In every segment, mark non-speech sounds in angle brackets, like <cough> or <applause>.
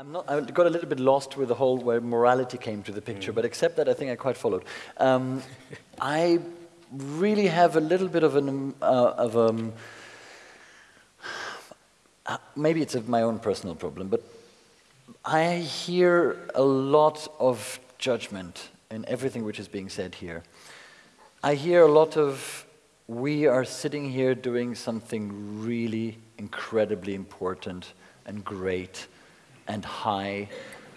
I'm not, I got a little bit lost with the whole where morality came to the picture, mm. but except that I think I quite followed. Um, I really have a little bit of an, uh, of um, uh, maybe it's my own personal problem, but I hear a lot of judgment in everything which is being said here. I hear a lot of, we are sitting here doing something really incredibly important and great and high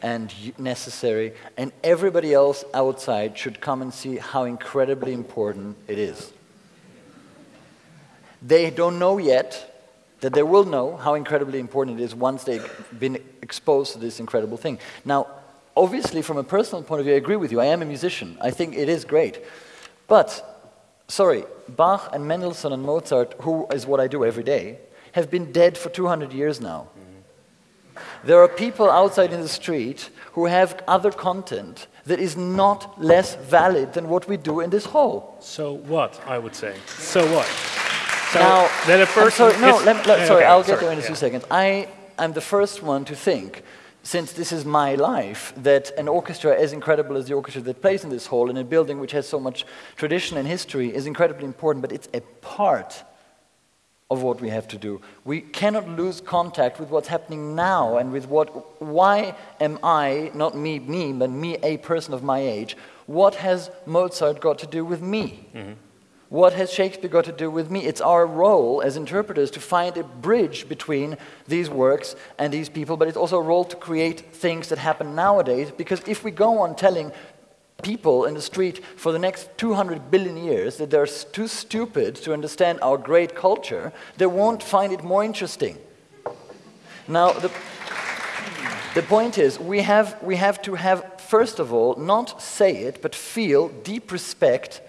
and necessary, and everybody else outside should come and see how incredibly important it is. They don't know yet that they will know how incredibly important it is once they've been exposed to this incredible thing. Now, obviously, from a personal point of view, I agree with you. I am a musician. I think it is great. But, sorry, Bach and Mendelssohn and Mozart, who is what I do every day, have been dead for 200 years now. There are people outside in the street who have other content that is not less valid than what we do in this hall. So what, I would say. So what? So now, then a person sorry, no, let, let, sorry, okay, I'll get sorry, there in a yeah. few seconds. I am the first one to think, since this is my life, that an orchestra as incredible as the orchestra that plays in this hall in a building which has so much tradition and history is incredibly important, but it's a part of what we have to do. We cannot lose contact with what's happening now and with what, why am I, not me, me, but me, a person of my age, what has Mozart got to do with me? Mm -hmm. What has Shakespeare got to do with me? It's our role as interpreters to find a bridge between these works and these people, but it's also a role to create things that happen nowadays, because if we go on telling people in the street for the next 200 billion years that they're too stupid to understand our great culture, they won't find it more interesting. Now, the, the point is, we have, we have to have, first of all, not say it, but feel deep respect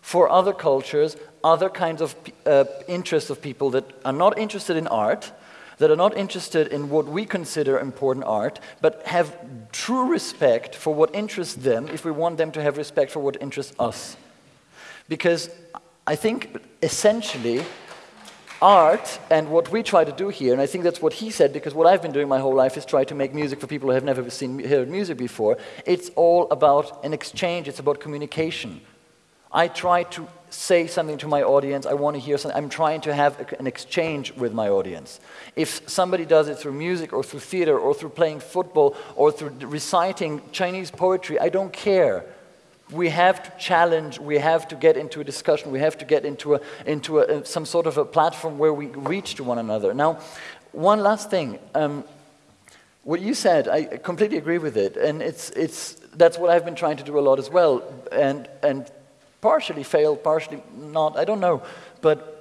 for other cultures, other kinds of uh, interests of people that are not interested in art, that are not interested in what we consider important art, but have true respect for what interests them if we want them to have respect for what interests us. Because I think essentially art and what we try to do here, and I think that's what he said, because what I've been doing my whole life is try to make music for people who have never seen heard music before. It's all about an exchange, it's about communication. I try to say something to my audience, I want to hear something, I'm trying to have an exchange with my audience. If somebody does it through music or through theater or through playing football or through reciting Chinese poetry, I don't care. We have to challenge, we have to get into a discussion, we have to get into, a, into a, some sort of a platform where we reach to one another. Now, one last thing. Um, what you said, I completely agree with it, and it's, it's, that's what I've been trying to do a lot as well. And, and partially failed, partially not, I don't know. But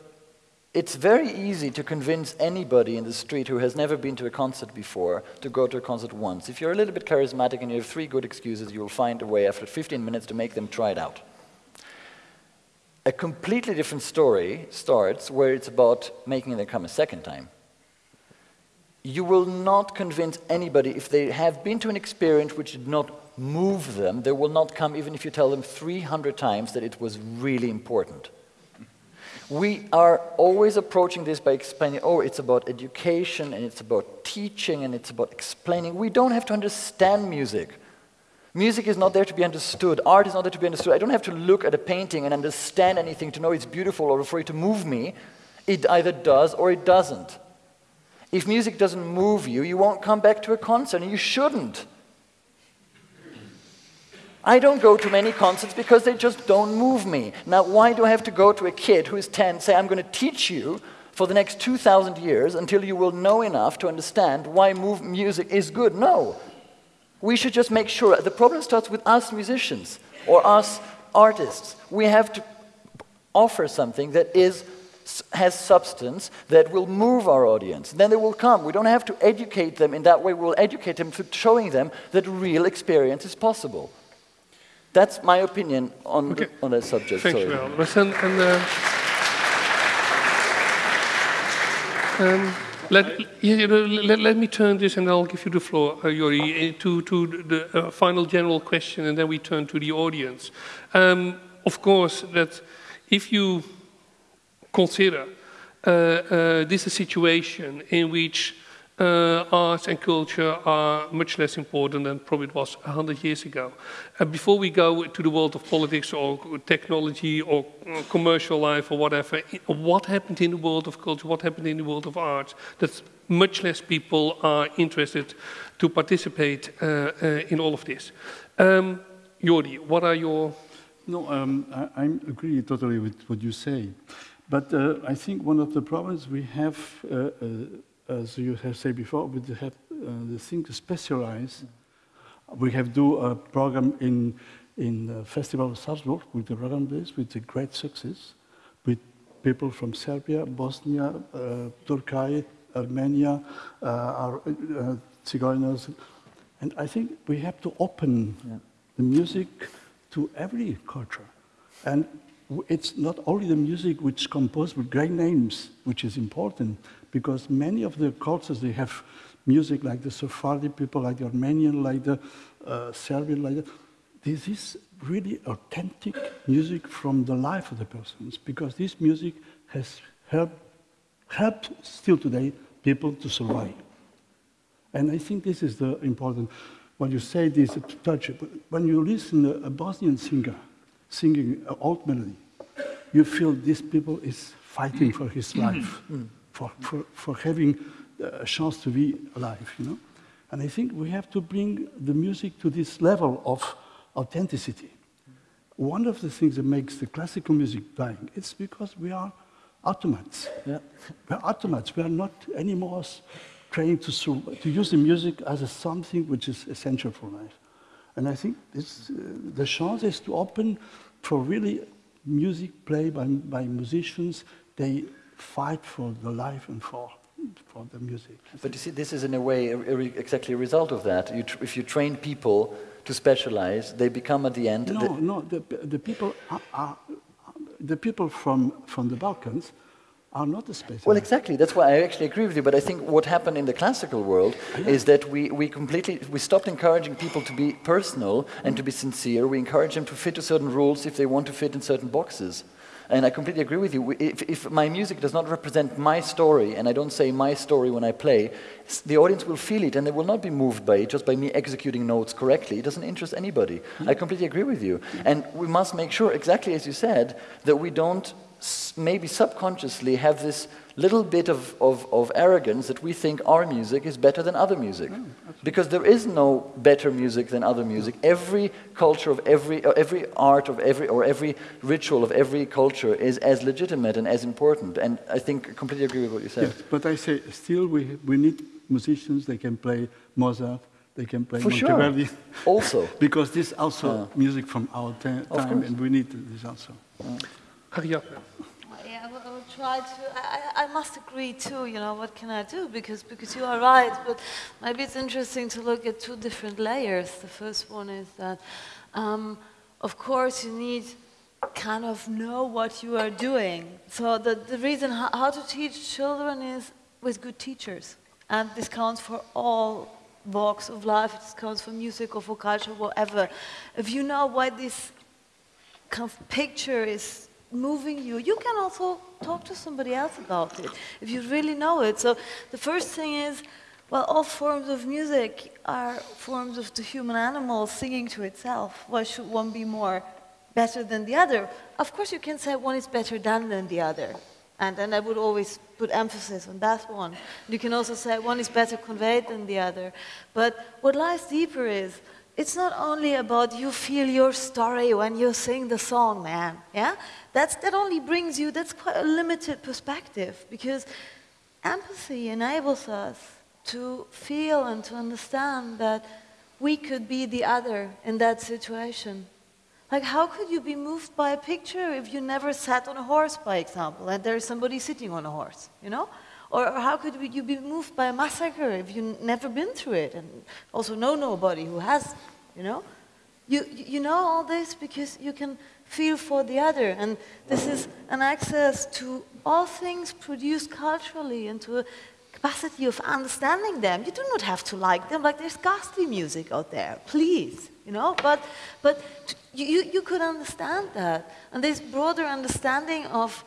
it's very easy to convince anybody in the street who has never been to a concert before to go to a concert once. If you're a little bit charismatic and you have three good excuses, you will find a way after 15 minutes to make them try it out. A completely different story starts where it's about making them come a second time. You will not convince anybody if they have been to an experience which did not move them, they will not come even if you tell them 300 times that it was really important. We are always approaching this by explaining, oh, it's about education and it's about teaching and it's about explaining. We don't have to understand music. Music is not there to be understood. Art is not there to be understood. I don't have to look at a painting and understand anything to know it's beautiful or for it to move me. It either does or it doesn't. If music doesn't move you, you won't come back to a concert, and you shouldn't. I don't go to many concerts because they just don't move me. Now, why do I have to go to a kid who is 10, say, I'm going to teach you for the next 2,000 years until you will know enough to understand why music is good? No. We should just make sure. The problem starts with us musicians or us artists. We have to offer something that is, has substance that will move our audience. Then they will come. We don't have to educate them in that way. We'll educate them through showing them that real experience is possible. That's my opinion on, okay. the, on that subject. Thank Sorry. you, Albert. And, and uh, um, let, yeah, let, let, me turn this and I'll give you the floor, uh, Jordi, to, to the uh, final general question and then we turn to the audience. Um, of course, that if you consider uh, uh, this a situation in which uh, arts and culture are much less important than probably it was 100 years ago. And before we go to the world of politics or technology or commercial life or whatever, what happened in the world of culture, what happened in the world of arts, that much less people are interested to participate uh, uh, in all of this. Um, Jordi, what are your... No, um, I, I, agree totally with what you say. But uh, I think one of the problems we have uh, uh, as you have said before, we have uh, the thing to specialize. We have do a program in in the Festival of Salzburg with the program this with a great success, with people from Serbia, Bosnia, uh, Turkey, Armenia, uh, our uh, Zigeuners, and I think we have to open yeah. the music to every culture, and it's not only the music which composed with great names, which is important, because many of the cultures, they have music like the Sephardi people, like the Armenian, like the uh, Serbian, like the, this is really authentic music from the life of the persons, because this music has helped, helped still today people to survive. And I think this is the important, when you say this, to touch it, when you listen to a Bosnian singer singing an old melody, you feel this people is fighting for his life. Mm for, for, for having a chance to be alive, you know? And I think we have to bring the music to this level of authenticity. One of the things that makes the classical music dying, it's because we are automats. Yeah. We're automats. We are not anymore trained to, to use the music as a something which is essential for life. And I think this, uh, the chance is to open for really music played by, by musicians. They fight for the life and for, for the music. But you see, this is in a way a, a, exactly a result of that. You if you train people to specialize, they become at the end... No, the no, the, the people are, are, the people from, from the Balkans are not the. Well, exactly. That's why I actually agree with you. But I think what happened in the classical world is that we, we completely we stopped encouraging people to be personal and to be sincere. We encourage them to fit to certain rules if they want to fit in certain boxes. And I completely agree with you. If, if, my music does not represent my story, and I don't say my story when I play, the audience will feel it and they will not be moved by it just by me executing notes correctly. It doesn't interest anybody. I completely agree with you. And we must make sure, exactly as you said, that we don't maybe subconsciously have this little bit of, of, of, arrogance that we think our music is better than other music. Mm, because there is no better music than other music. Every culture of every, uh, every art of every, or every ritual of every culture is as legitimate and as important. And I think I completely agree with what you said. Yes, but I say still we, we need musicians, they can play Mozart, they can play For Monteverdi. Sure. also. <laughs> because this also uh, music from our time and we need this also. Uh. Yeah, I will, I will try to. I, I must agree too. You know, what can I do? Because because you are right. But maybe it's interesting to look at two different layers. The first one is that, um, of course, you need kind of know what you are doing. So the the reason how, how to teach children is with good teachers, and this counts for all walks of life. It counts for music or for culture, whatever. If you know why this kind of picture is moving you, you can also talk to somebody else about it if you really know it. So the first thing is, well, all forms of music are forms of the human animal singing to itself. Why should one be more better than the other? Of course, you can say one is better done than the other. And, and I would always put emphasis on that one. You can also say one is better conveyed than the other. But what lies deeper is, it's not only about you feel your story when you sing the song, man. Yeah? That's, that only brings you, that's quite a limited perspective because empathy enables us to feel and to understand that we could be the other in that situation. Like, how could you be moved by a picture if you never sat on a horse, by example, and there's somebody sitting on a horse, you know? Or how could you be moved by a massacre if you've never been through it and also know nobody who has, you know? You, you know all this because you can feel for the other. And this is an access to all things produced culturally and to a capacity of understanding them. You do not have to like them. Like there's ghastly music out there, please, you know? But, but you, you could understand that. And this broader understanding of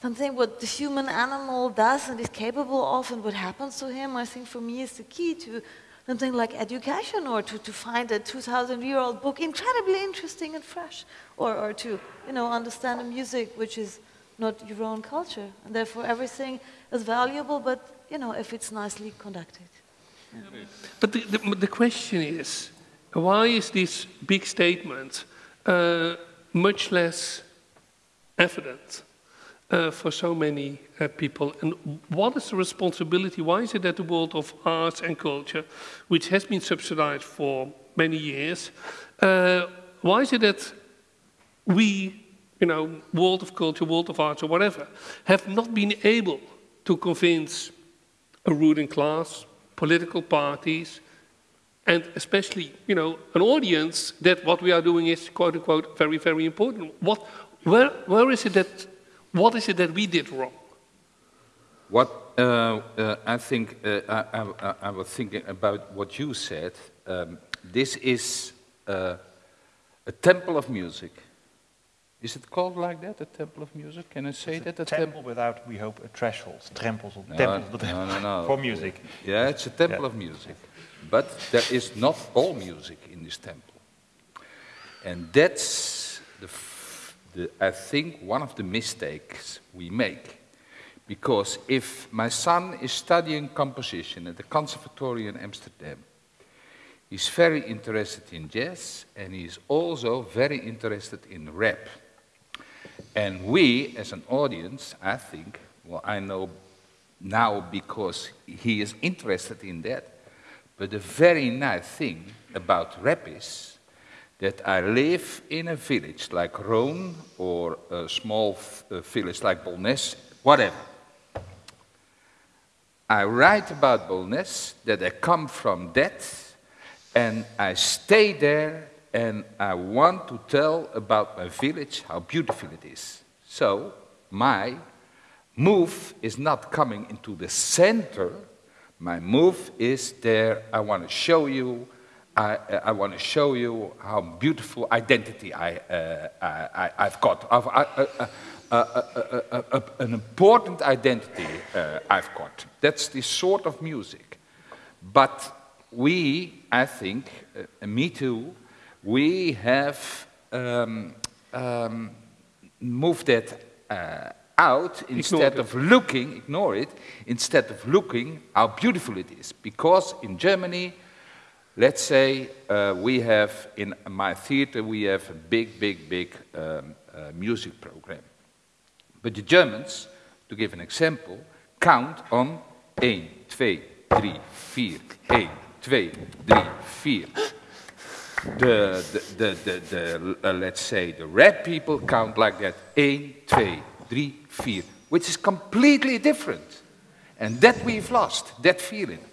something what the human animal does and is capable of and what happens to him, I think for me is the key to something like education or to, to find a 2,000 year old book incredibly interesting and fresh or, or to you know, understand a music which is not your own culture. And therefore everything is valuable, but you know, if it's nicely conducted. Yeah. But the, the, the, question is, why is this big statement uh, much less evident uh, for so many uh, people? And what is the responsibility? Why is it that the world of arts and culture, which has been subsidized for many years, uh, why is it that we, you know, world of culture, world of arts, or whatever, have not been able to convince a ruling class, political parties, and especially, you know, an audience that what we are doing is, quote unquote, very, very important. What, where, where is it that what is it that we did wrong? What uh, uh, I think, uh, I, I, I, was thinking about what you said. Um, this is uh, a temple of music. Is it called like that, a temple of music? Can I say it's that? A, a temple without, we hope, a threshold, trempels, no, temples no, no, no. for music. Yeah, it's a temple yeah. of music. But there is not all music in this temple. And that's the the, I think, one of the mistakes we make. Because if my son is studying composition at the Conservatory in Amsterdam, he's very interested in jazz and he's also very interested in rap. And we, as an audience, I think, well, I know now because he is interested in that, but the very nice thing about rap is that I live in a village like Rome or a small village like Bolnes, whatever. I write about Bolnes, that I come from that, and I stay there and I want to tell about my village, how beautiful it is. So, my move is not coming into the center, my move is there, I want to show you I, I want to show you how beautiful identity I, uh, I, have got. I've, uh, uh, an important identity I've got. That's the sort of music. But we, I think, me too, we have um, um, moved that uh, out instead of looking, ignore it, instead of looking how beautiful it is. Because in Germany, Let's say uh, we have, in my theater, we have a big, big, big um, uh, music program. But the Germans, to give an example, count on 1, 2, 3, 4, 1, 2, 3, 4. The, the, the, the, the uh, let's say, the red people count like that, 1, 2, 3, 4, which is completely different. And that we've lost, that feeling.